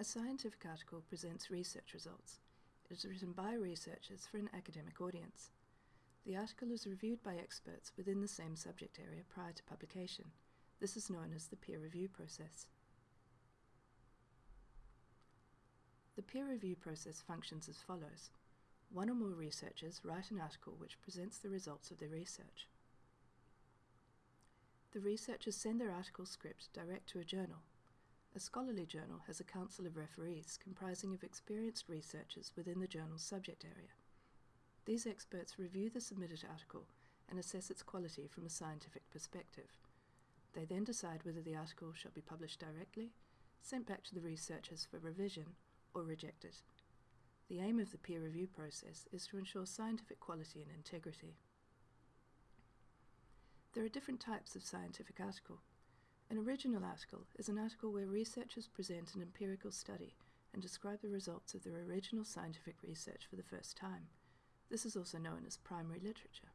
A scientific article presents research results. It is written by researchers for an academic audience. The article is reviewed by experts within the same subject area prior to publication. This is known as the peer review process. The peer review process functions as follows. One or more researchers write an article which presents the results of their research. The researchers send their article script direct to a journal. A scholarly journal has a council of referees comprising of experienced researchers within the journal's subject area. These experts review the submitted article and assess its quality from a scientific perspective. They then decide whether the article shall be published directly, sent back to the researchers for revision, or rejected. The aim of the peer review process is to ensure scientific quality and integrity. There are different types of scientific article. An original article is an article where researchers present an empirical study and describe the results of their original scientific research for the first time. This is also known as primary literature.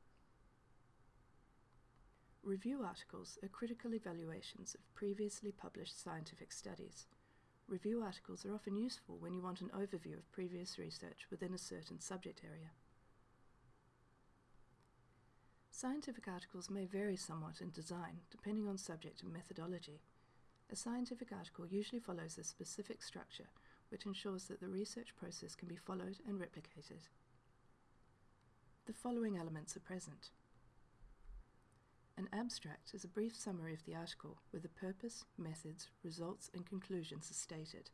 Review articles are critical evaluations of previously published scientific studies. Review articles are often useful when you want an overview of previous research within a certain subject area. Scientific articles may vary somewhat in design, depending on subject and methodology. A scientific article usually follows a specific structure, which ensures that the research process can be followed and replicated. The following elements are present. An abstract is a brief summary of the article where the purpose, methods, results and conclusions are stated.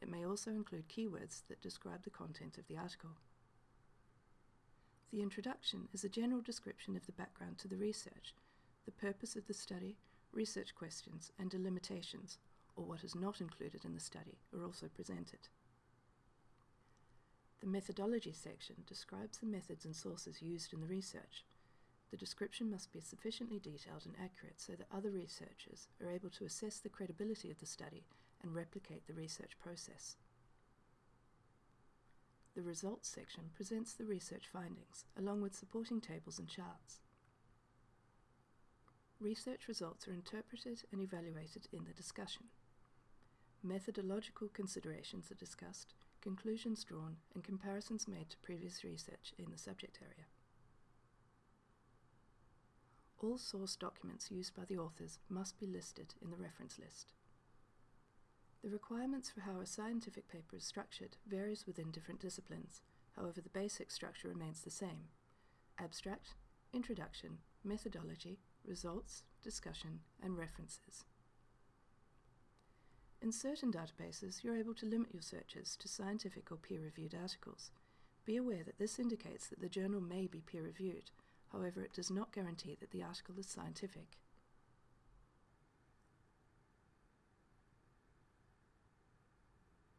It may also include keywords that describe the content of the article. The introduction is a general description of the background to the research, the purpose of the study, research questions and delimitations, or what is not included in the study, are also presented. The methodology section describes the methods and sources used in the research. The description must be sufficiently detailed and accurate so that other researchers are able to assess the credibility of the study and replicate the research process. The Results section presents the research findings, along with supporting tables and charts. Research results are interpreted and evaluated in the discussion. Methodological considerations are discussed, conclusions drawn, and comparisons made to previous research in the subject area. All source documents used by the authors must be listed in the reference list. The requirements for how a scientific paper is structured varies within different disciplines, however the basic structure remains the same. Abstract, introduction, methodology, results, discussion, and references. In certain databases, you're able to limit your searches to scientific or peer-reviewed articles. Be aware that this indicates that the journal may be peer-reviewed, however it does not guarantee that the article is scientific.